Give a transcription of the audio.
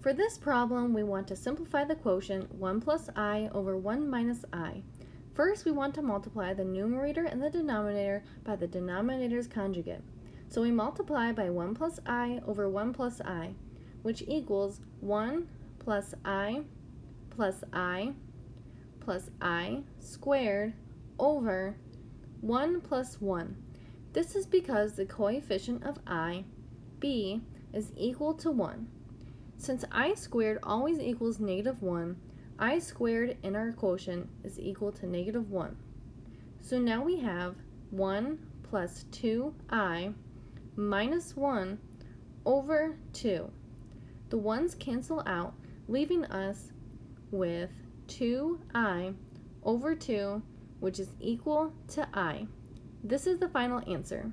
For this problem, we want to simplify the quotient 1 plus i over 1 minus i. First, we want to multiply the numerator and the denominator by the denominator's conjugate. So we multiply by 1 plus i over 1 plus i, which equals 1 plus i plus i plus i squared over 1 plus 1. This is because the coefficient of i, b, is equal to 1. Since i squared always equals negative 1, i squared in our quotient is equal to negative 1. So now we have 1 plus 2i minus 1 over 2. The 1's cancel out, leaving us with 2i over 2, which is equal to i. This is the final answer.